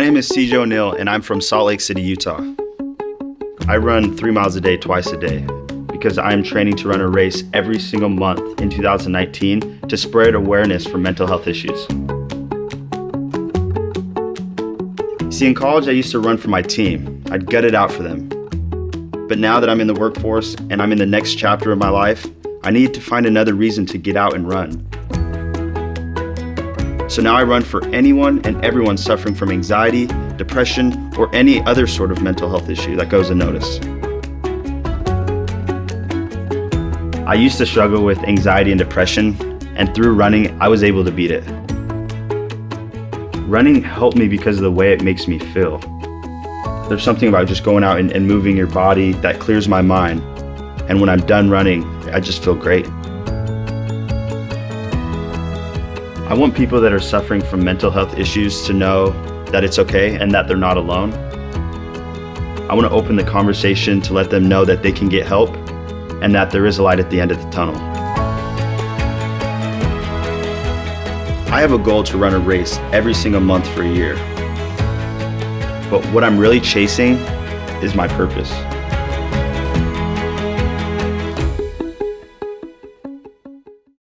name is CJ O'Neill and I'm from Salt Lake City, Utah. I run three miles a day, twice a day, because I am training to run a race every single month in 2019 to spread awareness for mental health issues. See, in college, I used to run for my team. I'd gut it out for them. But now that I'm in the workforce and I'm in the next chapter of my life, I need to find another reason to get out and run. So now I run for anyone and everyone suffering from anxiety, depression, or any other sort of mental health issue that goes unnoticed. I used to struggle with anxiety and depression, and through running, I was able to beat it. Running helped me because of the way it makes me feel. There's something about just going out and, and moving your body that clears my mind. And when I'm done running, I just feel great. I want people that are suffering from mental health issues to know that it's okay and that they're not alone. I want to open the conversation to let them know that they can get help and that there is a light at the end of the tunnel. I have a goal to run a race every single month for a year. But what I'm really chasing is my purpose.